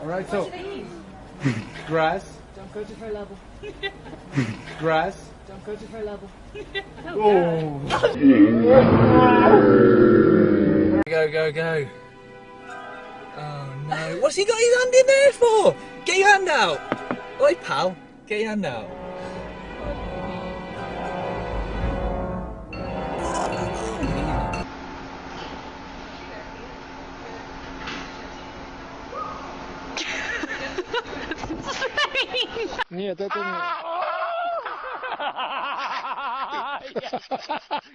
Alright, so grass, Don't go to her level. grass. Don't go to her level. Oh. oh. Go, go, go. Oh no. What's he got his hand in there for? Get your hand out. Oi, pal. Get your hand out. Нет, это не...